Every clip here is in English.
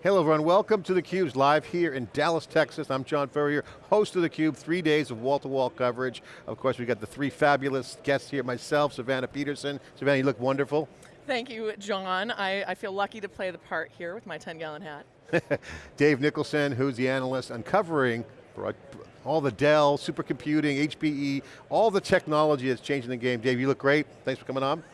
Hello everyone, welcome to theCUBE's live here in Dallas, Texas. I'm John Furrier, host of theCUBE, three days of wall-to-wall -wall coverage. Of course, we've got the three fabulous guests here, myself, Savannah Peterson. Savannah, you look wonderful. Thank you, John. I, I feel lucky to play the part here with my 10 gallon hat. Dave Nicholson, who's the analyst uncovering all the Dell, supercomputing, HPE, all the technology that's changing the game. Dave, you look great. Thanks for coming on.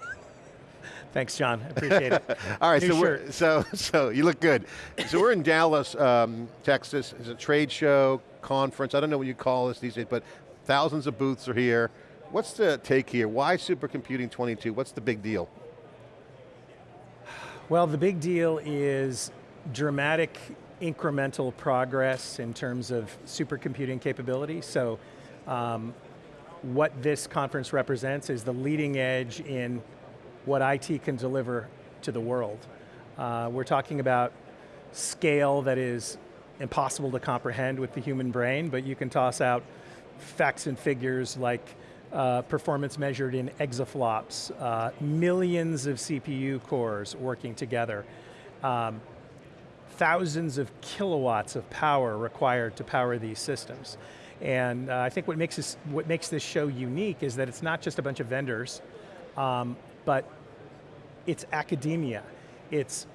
Thanks, John. Appreciate it. All right, so, we're, so so you look good. So we're in Dallas, um, Texas. It's a trade show, conference. I don't know what you call this these days, but thousands of booths are here. What's the take here? Why supercomputing 22? What's the big deal? Well, the big deal is dramatic incremental progress in terms of supercomputing capability. So um, what this conference represents is the leading edge in what IT can deliver to the world. Uh, we're talking about scale that is impossible to comprehend with the human brain, but you can toss out facts and figures like uh, performance measured in exaflops, uh, millions of CPU cores working together, um, thousands of kilowatts of power required to power these systems. And uh, I think what makes, this, what makes this show unique is that it's not just a bunch of vendors, um, but it's academia. It's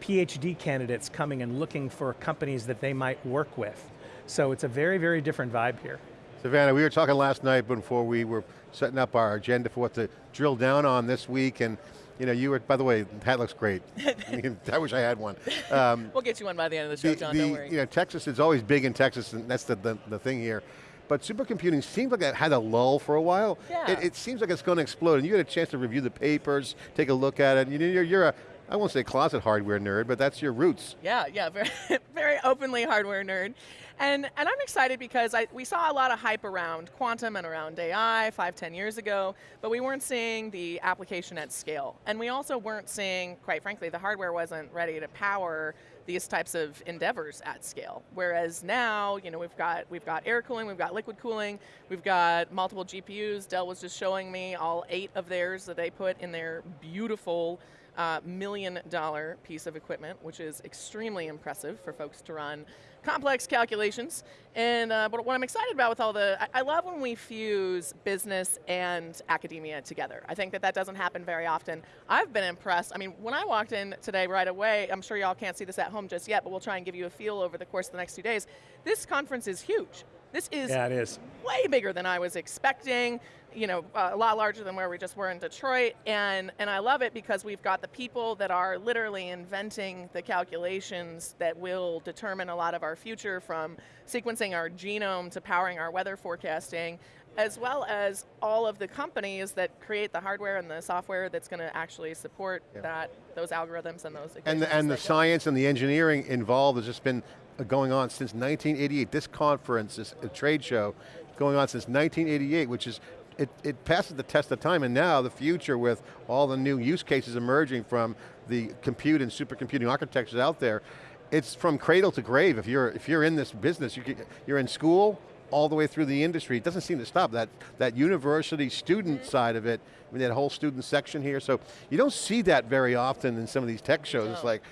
PhD candidates coming and looking for companies that they might work with. So it's a very, very different vibe here. Savannah, we were talking last night before we were setting up our agenda for what to drill down on this week, and you know, you were, by the way, hat looks great. I wish I had one. Um, we'll get you one by the end of the show, the, John, the, don't worry. You know, Texas is always big in Texas, and that's the, the, the thing here but supercomputing seems like it had a lull for a while. Yeah. It, it seems like it's going to explode, and you had a chance to review the papers, take a look at it, you're, you're a, I won't say closet hardware nerd, but that's your roots. Yeah, yeah, very, very openly hardware nerd. And, and I'm excited because I, we saw a lot of hype around quantum and around AI five, ten years ago, but we weren't seeing the application at scale. And we also weren't seeing, quite frankly, the hardware wasn't ready to power these types of endeavors at scale. Whereas now, you know, we've got we've got air cooling, we've got liquid cooling, we've got multiple GPUs. Dell was just showing me all eight of theirs that they put in their beautiful uh, million dollar piece of equipment, which is extremely impressive for folks to run complex calculations. And uh, but what I'm excited about with all the, I, I, love when we fuse business and academia together. I think that that doesn't happen very often. I've been impressed. I mean, when I walked in today right away, I'm sure y'all can't see this at home just yet, but we'll try and give you a feel over the course of the next two days. This conference is huge. This is, yeah, it is way bigger than I was expecting you know, uh, a lot larger than where we just were in Detroit, and, and I love it because we've got the people that are literally inventing the calculations that will determine a lot of our future from sequencing our genome to powering our weather forecasting, as well as all of the companies that create the hardware and the software that's going to actually support yeah. that, those algorithms and those And the, and the science and the engineering involved has just been going on since 1988. This conference, this uh, trade show, going on since 1988, which is it, it passes the test of time and now the future with all the new use cases emerging from the compute and supercomputing architectures out there, it's from cradle to grave. If you're, if you're in this business, you you're in school, all the way through the industry. It doesn't seem to stop. That, that university student side of it, I mean, that whole student section here, so you don't see that very often in some of these tech shows. No. It's like,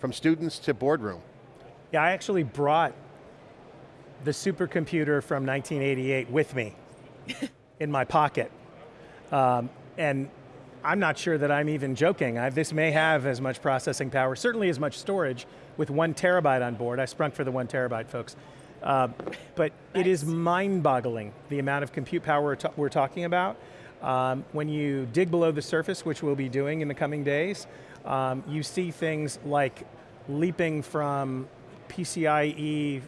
from students to boardroom. Yeah, I actually brought the supercomputer from 1988 with me. in my pocket. Um, and I'm not sure that I'm even joking. I, this may have as much processing power, certainly as much storage with one terabyte on board. I sprung for the one terabyte, folks. Uh, but nice. it is mind-boggling, the amount of compute power we're, we're talking about. Um, when you dig below the surface, which we'll be doing in the coming days, um, you see things like leaping from PCIe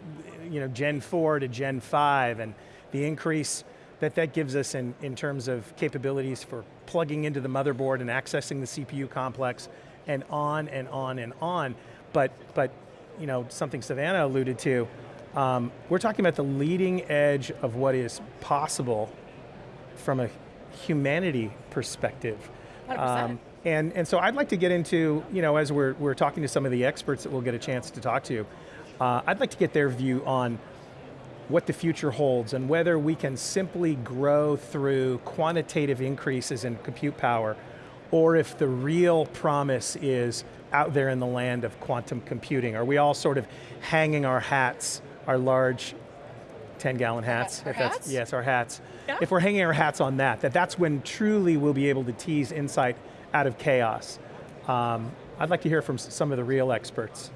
you know, Gen 4 to Gen 5, and the increase that that gives us in, in terms of capabilities for plugging into the motherboard and accessing the CPU complex and on and on and on. But, but you know, something Savannah alluded to, um, we're talking about the leading edge of what is possible from a humanity perspective. Um, and, and so I'd like to get into, you know, as we're, we're talking to some of the experts that we'll get a chance to talk to, uh, I'd like to get their view on what the future holds and whether we can simply grow through quantitative increases in compute power or if the real promise is out there in the land of quantum computing? Are we all sort of hanging our hats, our large 10 gallon hats? Our if that's- hats? Yes, our hats. Yeah. If we're hanging our hats on that, that that's when truly we'll be able to tease insight out of chaos. Um, I'd like to hear from some of the real experts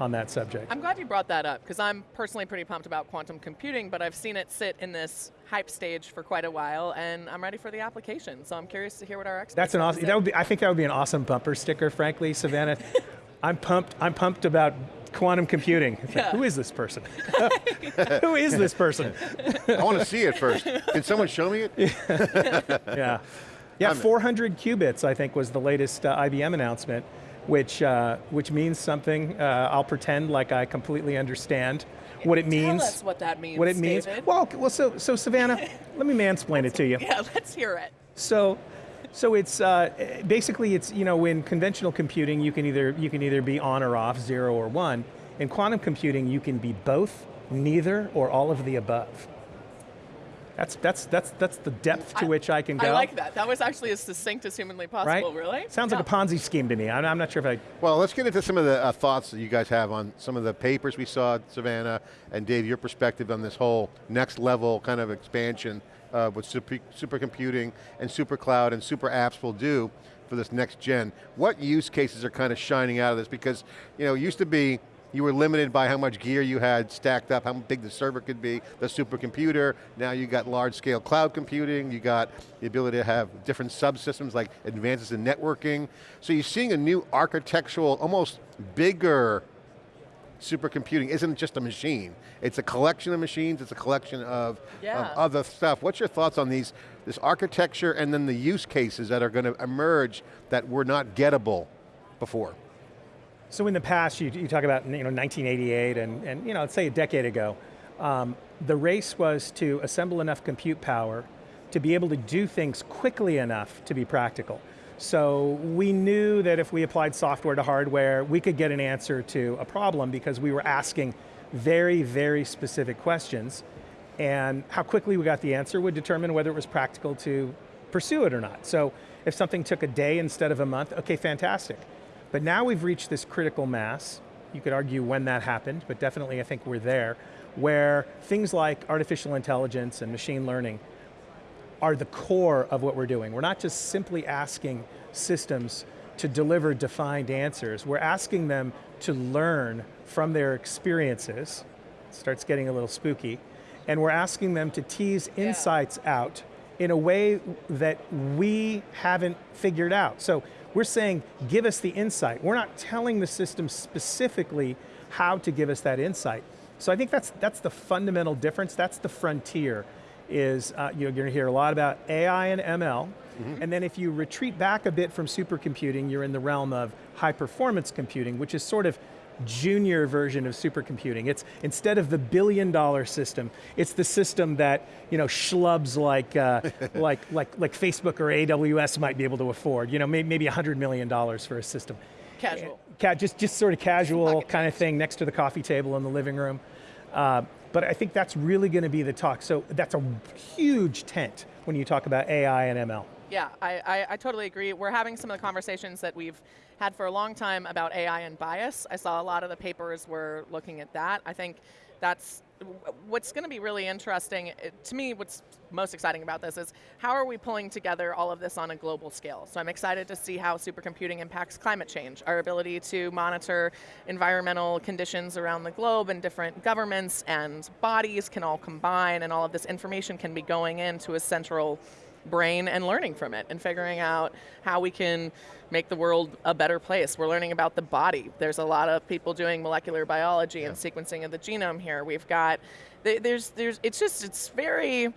on that subject. I'm glad you brought that up because I'm personally pretty pumped about quantum computing, but I've seen it sit in this hype stage for quite a while, and I'm ready for the application. So I'm curious to hear what our experts. That's an awesome, that would be, I think that would be an awesome bumper sticker, frankly, Savannah. I'm pumped, I'm pumped about quantum computing. It's like, who is this person? who is this person? I want to see it first. Can someone show me it? Yeah. Yeah, I'm- 400 qubits, I think, was the latest uh, IBM announcement, which, uh, which means something. Uh, I'll pretend like I completely understand what it means. Tell us what that means. what it means. David. Well, well, so, so Savannah, let me mansplain it to you. yeah, let's hear it. So, so it's uh, basically it's you know in conventional computing you can either you can either be on or off, zero or one. In quantum computing you can be both, neither, or all of the above. That's that's that's that's the depth to I- which I can go. I like that. That was actually as succinct as humanly possible, Right? possible. Really? Sounds like a Ponzi scheme to me. I'm, I'm not sure if I. Well, let's get into some of the uh, thoughts that you guys have on some of the papers we saw, at Savannah, and Dave, your perspective on this whole next level kind of expansion uh, what super, supercomputing and super cloud and super apps will do for this next gen. What use cases are kind of shining out of this? Because you know, it used to be you were limited by how much gear you had stacked up, how big the server could be, the supercomputer. Now you got large scale cloud computing, you got the ability to have different subsystems like advances in networking. So you're seeing a new architectural, almost bigger supercomputing isn't just a machine. It's a collection of machines, it's a collection of, Yeah. of other stuff. What's your thoughts on these, this architecture and then the use cases that are going to emerge that were not gettable before? So in the past, you, you talk about you know 1988 and, and you know let's say a decade ago, um, the race was to assemble enough compute power to be able to do things quickly enough to be practical. So we knew that if we applied software to hardware, we could get an answer to a problem because we were asking very, very specific questions. And how quickly we got the answer would determine whether it was practical to pursue it or not. So if something took a day instead of a month, okay, fantastic. But now we've reached this critical mass. You could argue when that happened, but definitely I think we're there, where things like artificial intelligence and machine learning are the core of what we're doing. We're not just simply asking systems to deliver defined answers. We're asking them to learn from their experiences. It starts getting a little spooky. And we're asking them to tease insights out in a way that we haven't figured out. So we're saying, give us the insight. We're not telling the system specifically how to give us that insight. So I think that's, that's the fundamental difference. That's the frontier is uh, you're going to hear a lot about AI and ML, and then if you retreat back a bit from supercomputing, you're in the realm of high performance computing, which is sort of junior version of supercomputing. It's instead of the billion dollar system, it's the system that you know schlubs like uh, like like like Facebook or AWS might be able to afford. You know, maybe maybe hundred million dollars for a system. Casual. Ca- just, just sort of casual kind of thing next to the coffee table in the living room. Uh, but I think that's really going to be the talk. So that's a huge tent when you talk about AI and ML. Yeah, I, I, I totally agree. We're having some of the conversations that we've had for a long time about AI and bias. I saw a lot of the papers were looking at that. I think that's what's going to be really interesting. Eh, to me, what's most exciting about this is how are we pulling together all of this on a global scale? So I'm excited to see how supercomputing impacts climate change, our ability to monitor environmental conditions around the globe and different governments and bodies can all combine and all of this information can be going into a central brain and learning from it and figuring out how we can make the world a better place. We're learning about the body. There's a lot of people doing molecular biology and sequencing of the genome here. We've got there's there's it's just it's very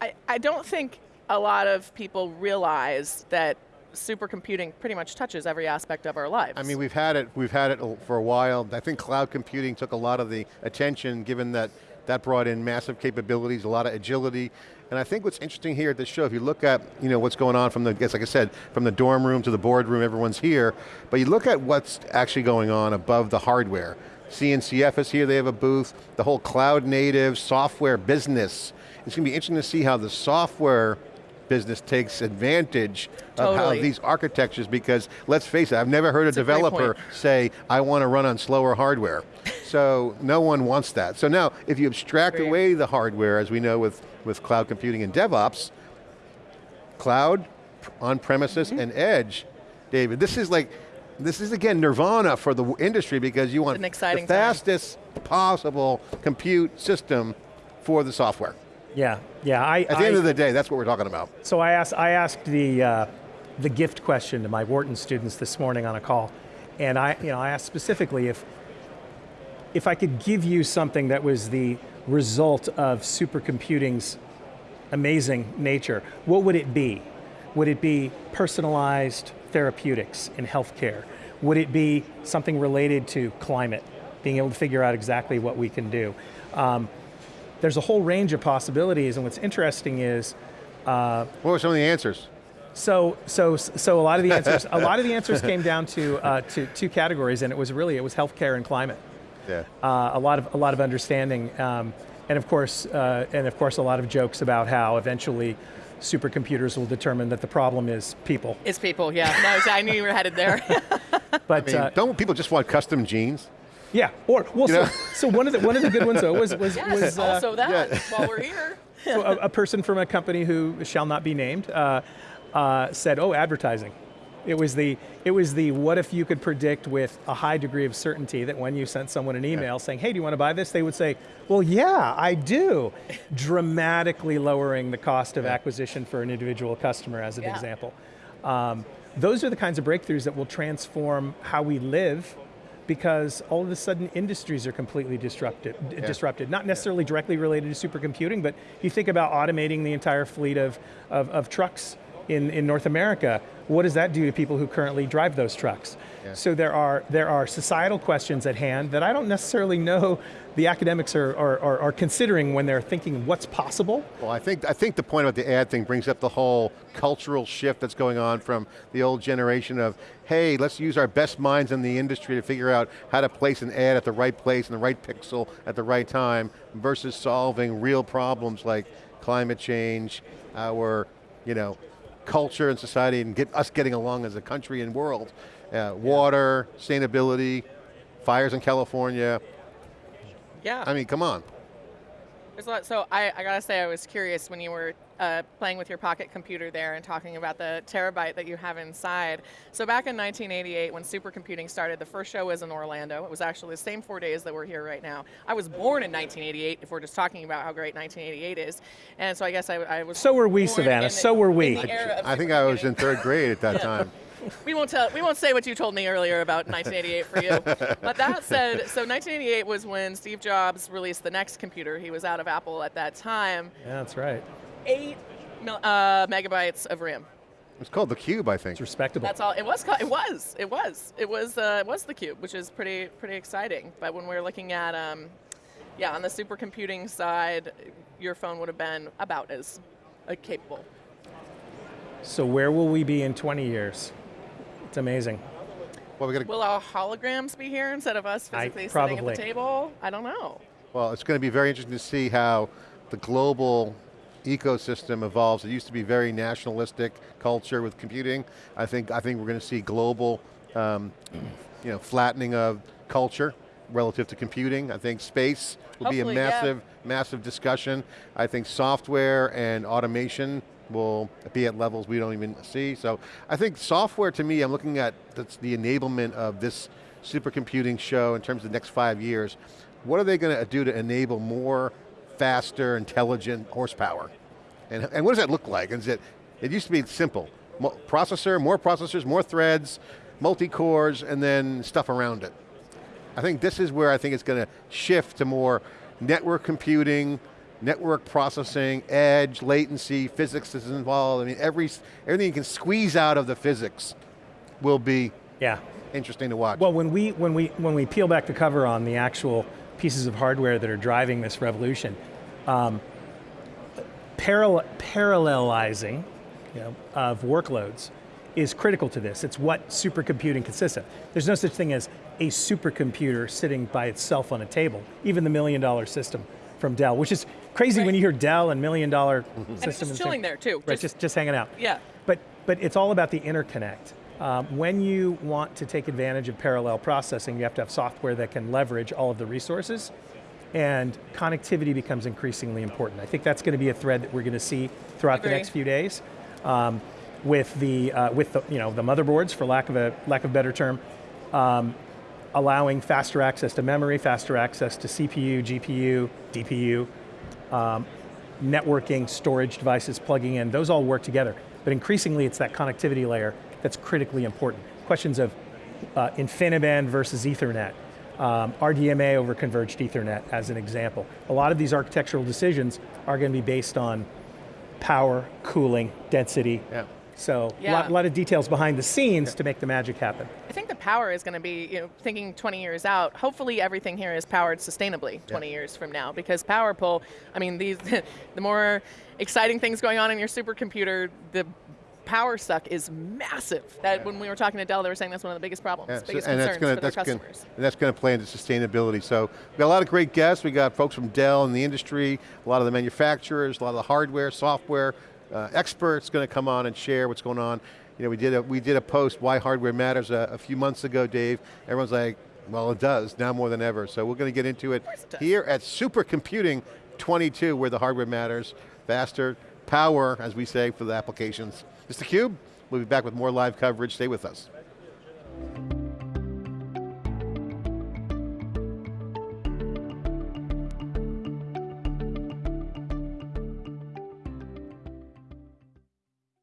I, I don't think a lot of people realize that supercomputing pretty much touches every aspect of our lives. I mean, we've had it, we've had it for a while. I think cloud computing took a lot of the attention given that that brought in massive capabilities, a lot of agility. And I think what's interesting here at this show, if you look at you know, what's going on from the, guess like I said, from the dorm room to the boardroom, everyone's here, but you look at what's actually going on above the hardware. CNCF is here, they have a booth, the whole cloud native software business. It's going to be interesting to see how the software business takes advantage of how these architectures, because let's face it, I've never heard a a developer point. say, I want to run on slower hardware. so no one wants that. So now, if you abstract Agreed. away the hardware, as we know with, with cloud computing and DevOps, cloud, on premises, Mm-hmm. and edge, David, this is like, this is again nirvana for the industry because you want an exciting the time. fastest possible compute system for the software. Yeah, yeah. I, At the I, end of the day, that's what we're talking about. So I asked, I asked the, uh, the gift question to my Wharton students this morning on a call, and I, you know, I asked specifically if, if I could give you something that was the result of supercomputing's amazing nature, what would it be? Would it be personalized therapeutics in healthcare? Would it be something related to climate, being able to figure out exactly what we can do? Um, there's a whole range of possibilities, and what's interesting is What were some of the answers? so, so, so a lot of the answers, a lot of the answers came down to, uh, to two categories, and it was really, it was healthcare and climate. Yeah. Uh, a lot of, a lot of understanding, um, and of course, uh, and of course, a lot of jokes about how eventually supercomputers will determine that the problem is people. It's people, yeah. No, I knew you were headed there. But I mean, uh, don't people just want custom genes? Yeah, or well, You so, so one of the one of the good ones though was was, yes, was uh, also that, yeah. while we're here. so a, a person from a company who shall not be named uh, uh, said, "Oh, advertising." It was the it was the what if you could predict with a high degree of certainty that when you sent someone an email saying, "Hey, do you want to buy this?" they would say, "Well, yeah, I do," dramatically lowering the cost of acquisition for an individual customer, as an Yeah. example. Um, those are the kinds of breakthroughs that will transform how we live because all of a sudden industries are completely disrupted, disrupted. Not necessarily directly related to supercomputing, but you think about automating the entire fleet of, of, of trucks in, in North America. What does that do to people who currently drive those trucks? So there are, there are societal questions at hand that I don't necessarily know the academics are, are, are, are considering when they're thinking what's possible. Well, I think, I think the point about the ad thing brings up the whole cultural shift that's going on from the old generation of, hey, let's use our best minds in the industry to figure out how to place an ad at the right place in the right pixel at the right time versus solving real problems like climate change, our, you know, culture and society and get us getting along as a country and world. Uh, water, sustainability, fires in California. Yeah. I mean, come on. There's a lot. So I, I gotta say, I was curious when you were uh, playing with your pocket computer there and talking about the terabyte that you have inside. So back in 1988, when supercomputing started, the first show was in Orlando. It was actually the same four days that we're here right now. I was born in 1988. If we're just talking about how great 1988 is, and so I guess I, I was. So were we, born Savannah, in the- so were we. in the era of I think I was in third grade at that time. We won't tell. We won't say what you told me earlier about 1988 for you. but that said, so 1988 was when Steve Jobs released the NeXT computer. He was out of Apple at that time. Yeah, that's right. Eight uh, megabytes of RAM. It's called the Cube, I think. It's respectable. That's all. It was. co- It was. It was. It was. Uh, it was the cube, which is pretty pretty exciting. But when we're looking at, um, yeah, on the supercomputing side, your phone would have been about as uh, capable. So where will we be in 20 years? It's amazing. Well, we Will our holograms be here instead of us I- physically sitting at the table? I don't know. Well, it's going to be very interesting to see how the global ecosystem evolves. It used to be very nationalistic culture with computing. I think I think we're going to see global, um, you know, flattening of culture relative to computing. I think space will be a Hopefully, yeah. massive, massive discussion. I think software and automation will be at levels we don't even see. So I think software to me, I'm looking at that's the enablement of this supercomputing show in terms of the next five years. What are they going to do to enable more faster, intelligent horsepower? And, and what does that look like? Is it, it used to be simple. Mo- processor, more processors, more threads, multi-cores, and then stuff around it. I think this is where I think it's going to shift to more network computing, network processing, edge, latency, physics is involved. I mean, every, everything you can squeeze out of the physics will be Yeah. interesting to watch. Well, when we, when, we, when we peel back the cover on the actual pieces of hardware that are driving this revolution, um, parallel, parallelizing you know, of workloads is critical to this. It's what supercomputing consists of. There's no such thing as a supercomputer sitting by itself on a table, even the million dollar system from Dell, which is crazy when you hear Dell and million dollar And it's system. just chilling there too. Right, just, just hanging out. yeah. But, but it's all about the interconnect. Um, when you want to take advantage of parallel processing, you have to have software that can leverage all of the resources, and connectivity becomes increasingly important. I think that's going to be a thread that we're going to see throughout the next few days. Um, with the uh, with the you know the motherboards, for lack of a lack of a better term, um, allowing faster access to memory, faster access to CPU, GPU, DPU, um, networking, storage devices plugging in, those all work together. But increasingly it's that connectivity layer that's critically important. Questions of uh, InfiniBand versus Ethernet, um, RDMA over converged Ethernet as an example. A lot of these architectural decisions are going to be based on power, cooling, density. Yeah. So a Yeah. lot, lot of details behind the scenes to make the magic happen. I think the power is going to be, you know, thinking 20 years out. Hopefully, everything here is powered sustainably 20 years from now, because power pull. I mean, these the more exciting things going on in your supercomputer, the power suck is massive. That when we were talking to Dell, they were saying that's one of the biggest problems, Yeah, so- biggest and concerns that's gonna, for their that's gonna, customers. and that's going to play into sustainability. So we got a lot of great guests. We got folks from Dell in the industry, a lot of the manufacturers, a lot of the hardware, software uh, experts going to come on and share what's going on. You know, we did a we did a post why hardware matters a, a few months ago, Dave. Everyone's like, well, it does now more than ever. So we're going to get into it, it here at Supercomputing 22, where the hardware matters, faster, power, as we say for the applications. It's theCUBE. We'll be back with more live coverage. Stay with us.